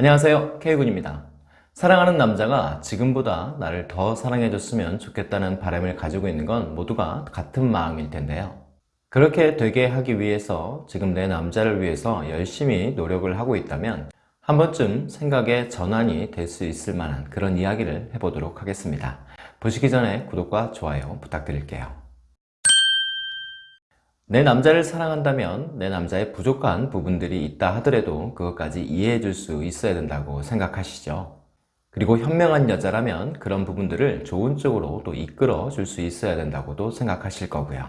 안녕하세요. K군입니다. 사랑하는 남자가 지금보다 나를 더 사랑해줬으면 좋겠다는 바람을 가지고 있는 건 모두가 같은 마음일 텐데요. 그렇게 되게 하기 위해서 지금 내 남자를 위해서 열심히 노력을 하고 있다면 한 번쯤 생각의 전환이 될 수 있을 만한 그런 이야기를 해보도록 하겠습니다. 보시기 전에 구독과 좋아요 부탁드릴게요 내 남자를 사랑한다면 내 남자의 부족한 부분들이 있다 하더라도 그것까지 이해해 줄 수 있어야 된다고 생각하시죠? 그리고 현명한 여자라면 그런 부분들을 좋은 쪽으로 또 이끌어 줄 수 있어야 된다고도 생각하실 거고요.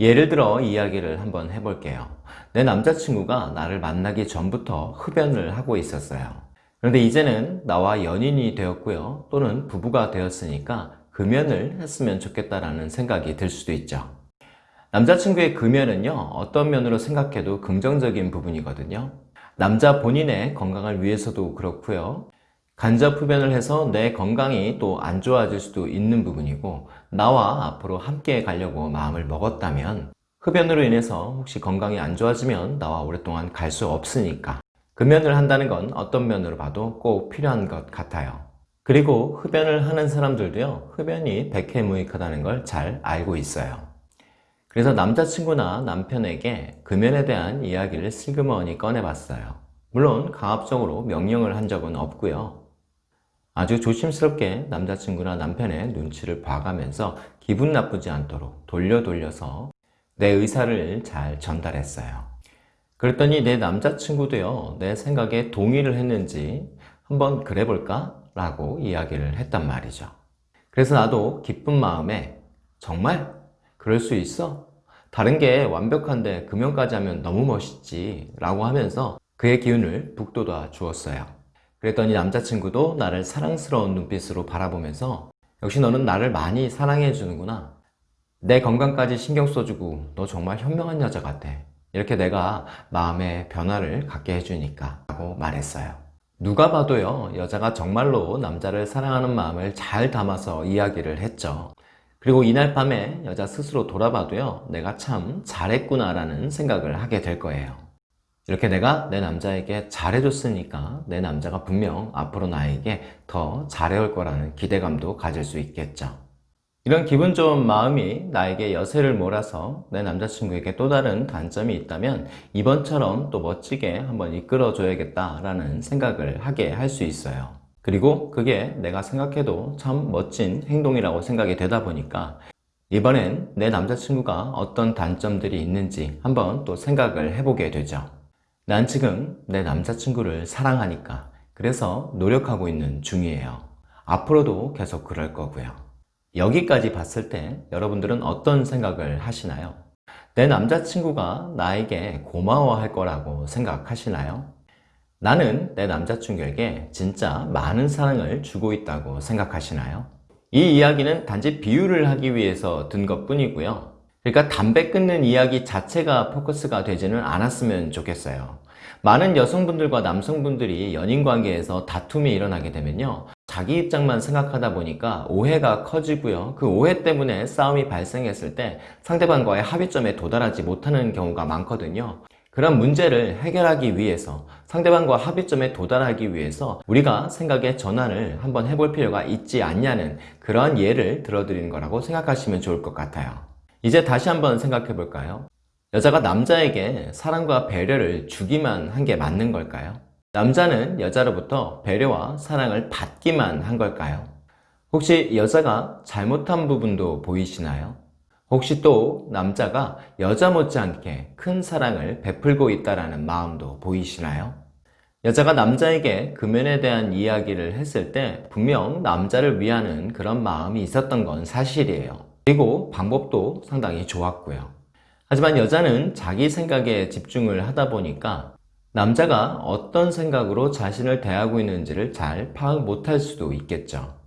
예를 들어 이야기를 한번 해볼게요. 내 남자친구가 나를 만나기 전부터 흡연을 하고 있었어요. 그런데 이제는 나와 연인이 되었고요. 또는 부부가 되었으니까 금연을 했으면 좋겠다라는 생각이 들 수도 있죠 남자친구의 금연은요 어떤 면으로 생각해도 긍정적인 부분이거든요. 남자 본인의 건강을 위해서도 그렇고요. 간접 흡연을 해서 내 건강이 또 안 좋아질 수도 있는 부분이고 나와 앞으로 함께 가려고 마음을 먹었다면 흡연으로 인해서 혹시 건강이 안 좋아지면 나와 오랫동안 갈 수 없으니까 금연을 한다는 건 어떤 면으로 봐도 꼭 필요한 것 같아요. 그리고 흡연을 하는 사람들도요 흡연이 백해무익하다는 걸 잘 알고 있어요 그래서 남자친구나 남편에게 금연에 대한 이야기를 슬그머니 꺼내봤어요. 물론 강압적으로 명령을 한 적은 없고요. 아주 조심스럽게 남자친구나 남편의 눈치를 봐가면서 기분 나쁘지 않도록 돌려 돌려서 내 의사를 잘 전달했어요. 그랬더니 내 남자친구도요 내 생각에 동의를 했는지 한번 그래볼까? 라고 이야기를 했단 말이죠. 그래서 나도 기쁜 마음에 정말? 그럴 수 있어? 다른 게 완벽한데 금연까지 하면 너무 멋있지 라고 하면서 그의 기운을 북돋아 주었어요. 그랬더니 남자친구도 나를 사랑스러운 눈빛으로 바라보면서 역시 너는 나를 많이 사랑해 주는구나. 내 건강까지 신경 써주고 너 정말 현명한 여자 같아. 이렇게 내가 마음의 변화를 갖게 해주니까 라고 말했어요. 누가 봐도요 여자가 정말로 남자를 사랑하는 마음을 잘 담아서 이야기를 했죠 그리고 이날 밤에 여자 스스로 돌아봐도요 내가 참 잘했구나 라는 생각을 하게 될 거예요. 이렇게 내가 내 남자에게 잘해줬으니까 내 남자가 분명 앞으로 나에게 더 잘해올 거라는 기대감도 가질 수 있겠죠. 이런 기분 좋은 마음이 나에게 여세를 몰아서 내 남자친구에게 또 다른 단점이 있다면 이번처럼 또 멋지게 한번 이끌어 줘야겠다 라는 생각을 하게 할 수 있어요 그리고 그게 내가 생각해도 참 멋진 행동이라고 생각이 되다 보니까 이번엔 내 남자친구가 어떤 단점들이 있는지 한번 또 생각을 해보게 되죠 난 지금 내 남자친구를 사랑하니까 그래서 노력하고 있는 중이에요 앞으로도 계속 그럴 거고요 여기까지 봤을 때 여러분들은 어떤 생각을 하시나요? 내 남자친구가 나에게 고마워할 거라고 생각하시나요? 나는 내 남자친구에게 진짜 많은 사랑을 주고 있다고 생각하시나요? 이 이야기는 단지 비유를 하기 위해서 든 것 뿐이고요. 그러니까 담배 끊는 이야기 자체가 포커스가 되지는 않았으면 좋겠어요. 많은 여성분들과 남성분들이 연인관계에서 다툼이 일어나게 되면요. 자기 입장만 생각하다 보니까 오해가 커지고요. 그 오해 때문에 싸움이 발생했을 때 상대방과의 합의점에 도달하지 못하는 경우가 많거든요 그런 문제를 해결하기 위해서 상대방과 합의점에 도달하기 위해서 우리가 생각의 전환을 한번 해볼 필요가 있지 않냐는 그러한 예를 들어드리는 거라고 생각하시면 좋을 것 같아요 이제 다시 한번 생각해 볼까요? 여자가 남자에게 사랑과 배려를 주기만 한 게 맞는 걸까요? 남자는 여자로부터 배려와 사랑을 받기만 한 걸까요? 혹시 여자가 잘못한 부분도 보이시나요? 혹시 또 남자가 여자 못지않게 큰 사랑을 베풀고 있다는 마음도 보이시나요? 여자가 남자에게 금연에 대한 이야기를 했을 때 분명 남자를 위하는 그런 마음이 있었던 건 사실이에요. 그리고 방법도 상당히 좋았고요. 하지만 여자는 자기 생각에 집중을 하다 보니까 남자가 어떤 생각으로 자신을 대하고 있는지를 잘 파악 못할 수도 있겠죠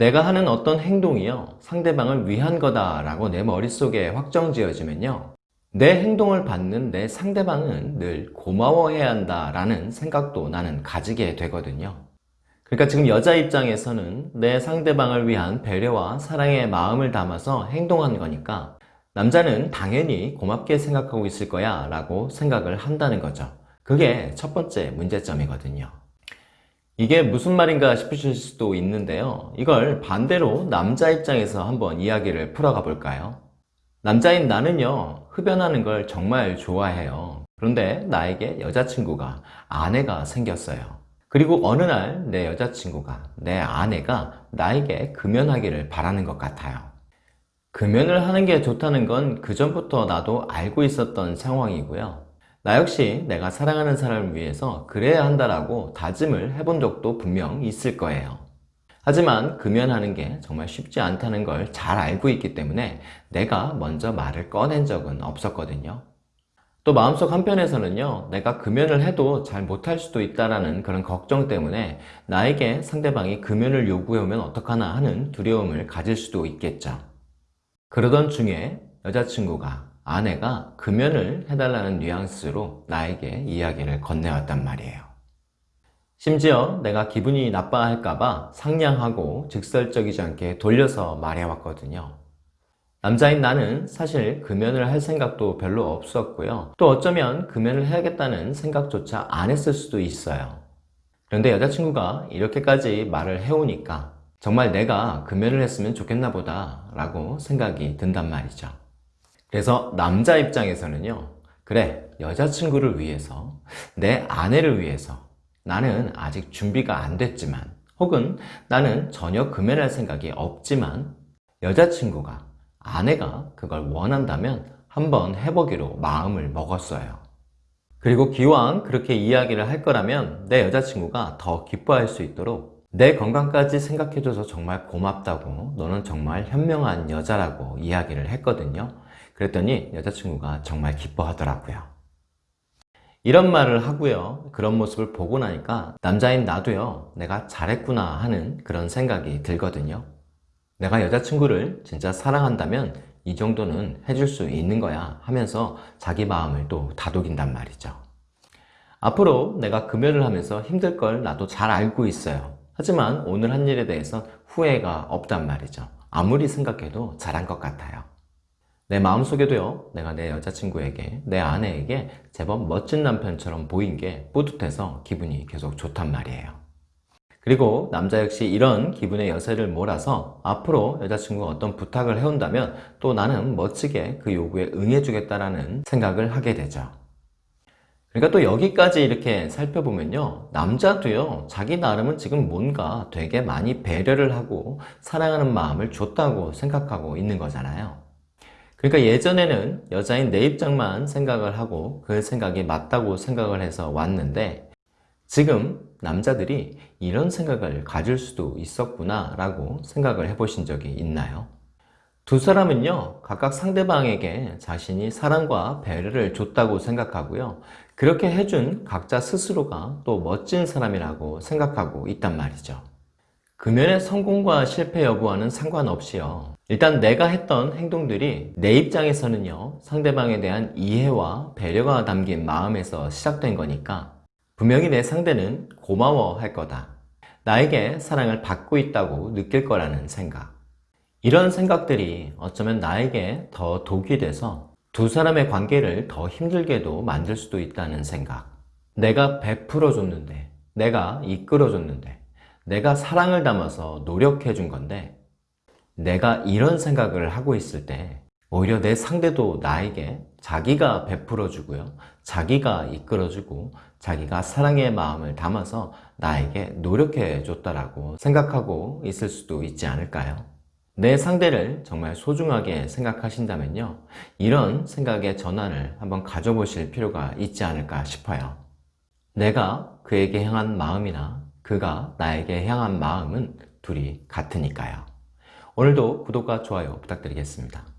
내가 하는 어떤 행동이요 상대방을 위한 거다 라고 내 머릿속에 확정 지어지면요 내 행동을 받는 내 상대방은 늘 고마워해야 한다 라는 생각도 나는 가지게 되거든요. 그러니까 지금 여자 입장에서는 내 상대방을 위한 배려와 사랑의 마음을 담아서 행동한 거니까 남자는 당연히 고맙게 생각하고 있을 거야 라고 생각을 한다는 거죠. 그게 첫 번째 문제점이거든요 이게 무슨 말인가 싶으실 수도 있는데요. 이걸 반대로 남자 입장에서 한번 이야기를 풀어가 볼까요? 남자인 나는요, 흡연하는 걸 정말 좋아해요. 그런데 나에게 여자친구가, 아내가 생겼어요. 그리고 어느 날 내 여자친구가, 내 아내가 나에게 금연하기를 바라는 것 같아요. 금연을 하는 게 좋다는 건 그전부터 나도 알고 있었던 상황이고요. 나 역시 내가 사랑하는 사람을 위해서 그래야 한다라고 다짐을 해본 적도 분명 있을 거예요. 하지만 금연하는 게 정말 쉽지 않다는 걸 잘 알고 있기 때문에 내가 먼저 말을 꺼낸 적은 없었거든요. 또 마음속 한편에서는요, 내가 금연을 해도 잘 못할 수도 있다라는 그런 걱정 때문에 나에게 상대방이 금연을 요구해오면 어떡하나 하는 두려움을 가질 수도 있겠죠. 그러던 중에 여자친구가, 아내가 금연을 해달라는 뉘앙스로 나에게 이야기를 건네왔단 말이에요. 심지어 내가 기분이 나빠할까봐 상냥하고 직설적이지 않게 돌려서 말해왔거든요. 남자인 나는 사실 금연을 할 생각도 별로 없었고요. 또 어쩌면 금연을 해야겠다는 생각조차 안 했을 수도 있어요. 그런데 여자친구가 이렇게까지 말을 해오니까 정말 내가 금연을 했으면 좋겠나 보다 라고 생각이 든단 말이죠. 그래서 남자 입장에서는요. 그래, 여자친구를 위해서, 내 아내를 위해서 나는 아직 준비가 안 됐지만 혹은 나는 전혀 금연할 생각이 없지만 여자친구가 아내가 그걸 원한다면 한번 해보기로 마음을 먹었어요. 그리고 기왕 그렇게 이야기를 할 거라면 내 여자친구가 더 기뻐할 수 있도록 내 건강까지 생각해줘서 정말 고맙다고 너는 정말 현명한 여자라고 이야기를 했거든요. 그랬더니 여자친구가 정말 기뻐하더라고요. 이런 말을 하고요. 그런 모습을 보고 나니까 남자인 나도요. 내가 잘했구나 하는 그런 생각이 들거든요. 내가 여자친구를 진짜 사랑한다면 이 정도는 해줄 수 있는 거야 하면서 자기 마음을 또 다독인단 말이죠. 앞으로 내가 금연을 하면서 힘들 걸 나도 잘 알고 있어요. 하지만 오늘 한 일에 대해서 후회가 없단 말이죠. 아무리 생각해도 잘한 것 같아요. 내 마음속에도요, 내가 내 여자친구에게, 내 아내에게 제법 멋진 남편처럼 보인 게 뿌듯해서 기분이 계속 좋단 말이에요. 그리고 남자 역시 이런 기분의 여세를 몰아서 앞으로 여자친구가 어떤 부탁을 해온다면 또 나는 멋지게 그 요구에 응해주겠다라는 생각을 하게 되죠. 그러니까 또 여기까지 이렇게 살펴보면요. 남자도요, 자기 나름은 지금 뭔가 되게 많이 배려를 하고 사랑하는 마음을 줬다고 생각하고 있는 거잖아요. 그러니까 예전에는 여자인 내 입장만 생각을 하고 그 생각이 맞다고 생각을 해서 왔는데 지금 남자들이 이런 생각을 가질 수도 있었구나 라고 생각을 해보신 적이 있나요? 두 사람은요 각각 상대방에게 자신이 사랑과 배려를 줬다고 생각하고요 그렇게 해준 각자 스스로가 또 멋진 사람이라고 생각하고 있단 말이죠 금연의 성공과 실패 여부와는 상관없이요 일단 내가 했던 행동들이 내 입장에서는요 상대방에 대한 이해와 배려가 담긴 마음에서 시작된 거니까 분명히 내 상대는 고마워할 거다. 나에게 사랑을 받고 있다고 느낄 거라는 생각. 이런 생각들이 어쩌면 나에게 더 독이 돼서 두 사람의 관계를 더 힘들게도 만들 수도 있다는 생각. 내가 베풀어 줬는데, 내가 이끌어 줬는데, 내가 사랑을 담아서 노력해 준 건데, 내가 이런 생각을 하고 있을 때, 오히려 내 상대도 나에게 자기가 베풀어 주고요. 자기가 이끌어 주고 자기가 사랑의 마음을 담아서 나에게 노력해 줬다라고 생각하고 있을 수도 있지 않을까요? 내 상대를 정말 소중하게 생각하신다면요. 이런 생각의 전환을 한번 가져보실 필요가 있지 않을까 싶어요. 내가 그에게 향한 마음이나 그가 나에게 향한 마음은 둘이 같으니까요. 오늘도 구독과 좋아요 부탁드리겠습니다.